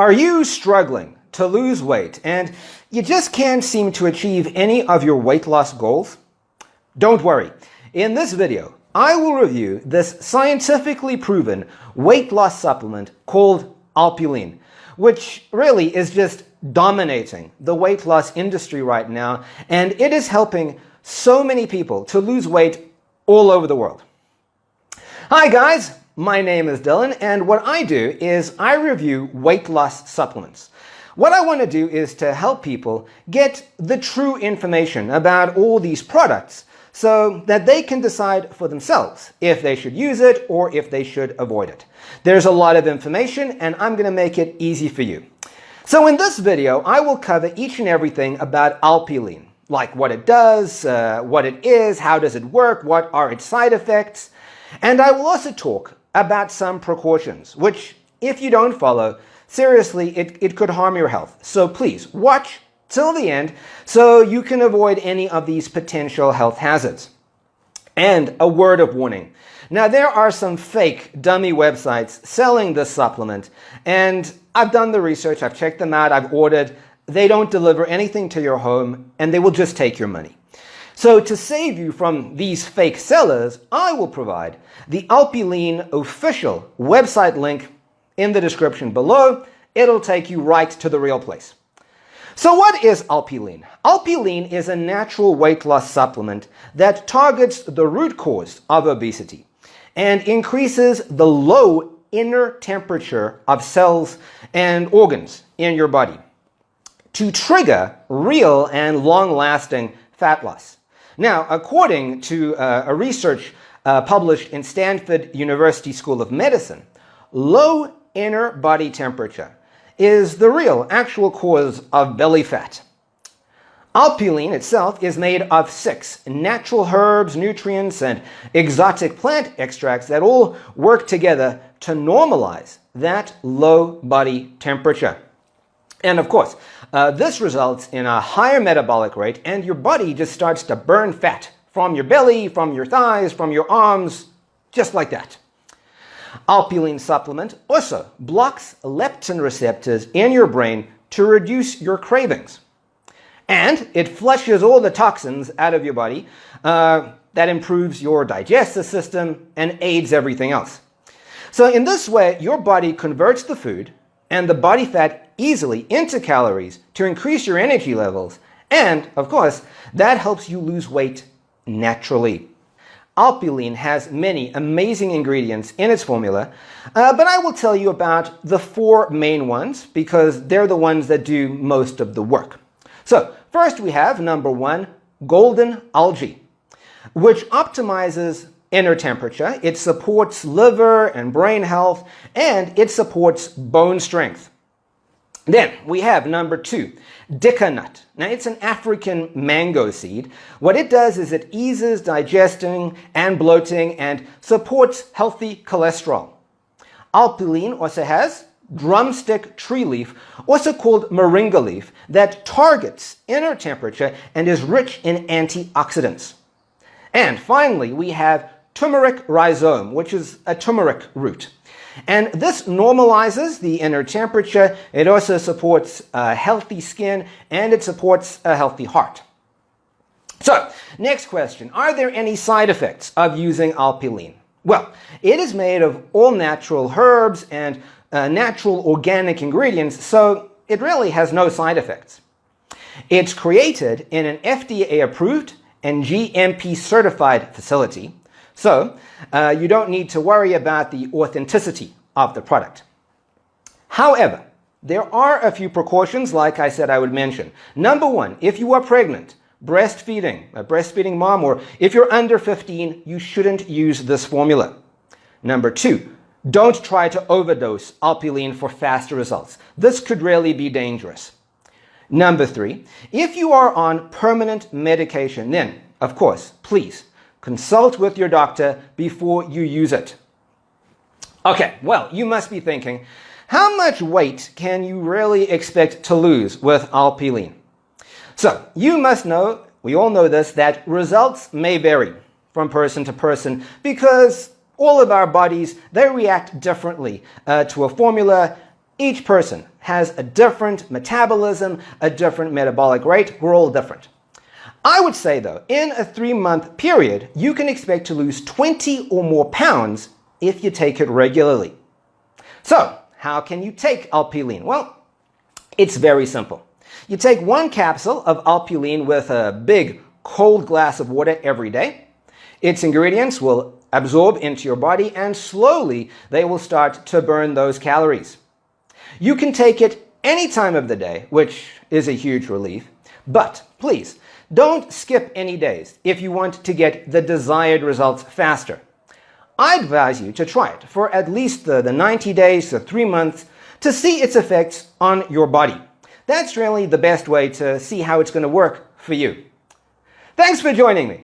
Are you struggling to lose weight and you just can't seem to achieve any of your weight loss goals? Don't worry. In this video, I will review this scientifically proven weight loss supplement called Alpilean, which really is just dominating the weight loss industry right now, and it is helping so many people to lose weight all over the world. Hi guys, my name is Dylan, and what I do is I review weight loss supplements. What I want to do is to help people get the true information about all these products so that they can decide for themselves if they should use it or if they should avoid it. There's a lot of information and I'm going to make it easy for you. So in this video, I will cover each and everything about Alpilean, like what it does, uh, what it is, how does it work, what are its side effects, and I will also talk about some precautions, which if you don't follow, seriously, it, it could harm your health. So please watch till the end so you can avoid any of these potential health hazards. And a word of warning. Now, there are some fake dummy websites selling this supplement, and I've done the research, I've checked them out, I've ordered. They don't deliver anything to your home, and they will just take your money. So to save you from these fake sellers, I will provide the Alpilean official website link in the description below. It'll take you right to the real place. So what is Alpilean? Alpilean is a natural weight loss supplement that targets the root cause of obesity and increases the low inner temperature of cells and organs in your body to trigger real and long-lasting fat loss. Now, according to uh, a research uh, published in Stanford University School of Medicine, low inner body temperature is the real, actual cause of belly fat. Alpilean itself is made of six natural herbs, nutrients, and exotic plant extracts that all work together to normalize that low body temperature. And of course, uh, this results in a higher metabolic rate and your body just starts to burn fat from your belly, from your thighs, from your arms, just like that. Alpilean supplement also blocks leptin receptors in your brain to reduce your cravings. And it flushes all the toxins out of your body. Uh, that improves your digestive system and aids everything else. So in this way, your body converts the food and the body fat easily into calories to increase your energy levels. And, of course, that helps you lose weight naturally. Alpilean has many amazing ingredients in its formula, uh, but I will tell you about the four main ones because they're the ones that do most of the work. So first we have number one, golden algae, which optimizes inner temperature, it supports liver and brain health, and it supports bone strength. Then we have number two, Dika nut. Now it's an African mango seed. What it does is it eases digesting and bloating and supports healthy cholesterol. Alpilean also has drumstick tree leaf, also called moringa leaf, that targets inner temperature and is rich in antioxidants. And finally, we have turmeric rhizome, which is a turmeric root. And this normalizes the inner temperature. It also supports a healthy skin and it supports a healthy heart. So, next question. Are there any side effects of using Alpilean? Well, it is made of all natural herbs and uh, natural organic ingredients, so it really has no side effects. It's created in an FDA-approved and GMP-certified facility. So uh, you don't need to worry about the authenticity of the product. However, there are a few precautions like I said I would mention. Number one, if you are pregnant, breastfeeding, a breastfeeding mom, or if you're under 15, you shouldn't use this formula. Number two, don't try to overdose Alpilean for faster results. This could really be dangerous. Number three, if you are on permanent medication, then, of course, please Consult with your doctor before you use it. Okay, well, you must be thinking, how much weight can you really expect to lose with Alpilean? So, you must know, we all know this, that results may vary from person to person because all of our bodies, they react differently uh, to a formula Each person has a different metabolism, a different metabolic rate. We're all different. I would say, though, in a three-month period, you can expect to lose 20 or more pounds if you take it regularly. So, how can you take Alpilean? Well, it's very simple. You take one capsule of Alpilean with a big cold glass of water every day. Its ingredients will absorb into your body and slowly they will start to burn those calories. You can take it any time of the day, which is a huge relief, but please don't skip any days if you want to get the desired results faster. I advise you to try it for at least the, the 90 days to three months to see its effects on your body. That's really the best way to see how it's going to work for you. Thanks for joining me.